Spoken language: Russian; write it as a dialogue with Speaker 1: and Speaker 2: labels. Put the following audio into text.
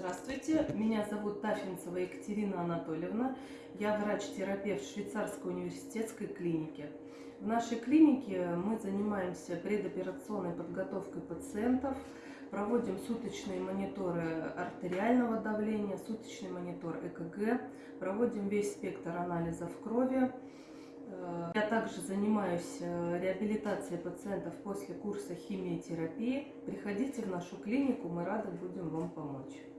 Speaker 1: Здравствуйте, меня зовут Тафинцева Екатерина Анатольевна. Я врач-терапевт швейцарской университетской клиники. В нашей клинике мы занимаемся предоперационной подготовкой пациентов, проводим суточные мониторы артериального давления, суточный монитор ЭКГ, проводим весь спектр анализов крови. Э, я также занимаюсь э, реабилитацией пациентов после курса химиотерапии. Приходите в нашу клинику, мы рады будем вам помочь.